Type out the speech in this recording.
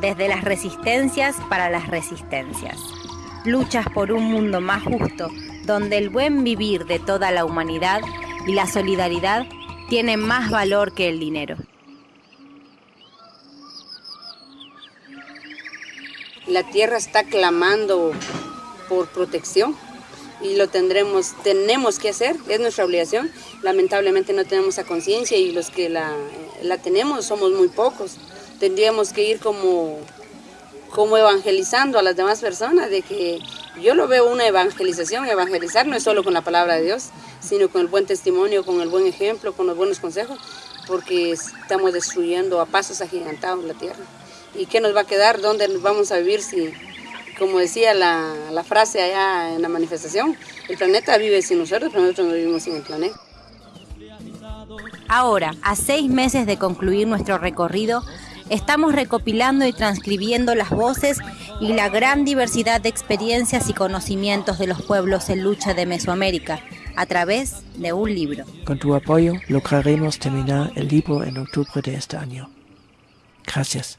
desde las resistencias para las resistencias. Luchas por un mundo más justo, donde el buen vivir de toda la humanidad y la solidaridad tienen más valor que el dinero. La tierra está clamando por protección y lo tendremos, tenemos que hacer, es nuestra obligación. Lamentablemente no tenemos esa conciencia y los que la, la, tenemos somos muy pocos. Tendríamos que ir como, como evangelizando a las demás personas, de que yo lo veo una evangelización, evangelizar no es solo con la palabra de Dios, sino con el buen testimonio, con el buen ejemplo, con los buenos consejos, porque estamos destruyendo a pasos agigantados la tierra. ¿Y qué nos va a quedar? ¿Dónde vamos a vivir si como decía la, la, frase allá en la manifestación, el planeta vive sin nosotros, pero nosotros no vivimos sin el planeta. Ahora, a seis meses de concluir nuestro recorrido, estamos recopilando y transcribiendo las voces y la gran diversidad de experiencias y conocimientos de los pueblos en lucha de Mesoamérica a través de un libro. Con tu apoyo lograremos terminar el libro en octubre de este año. Gracias.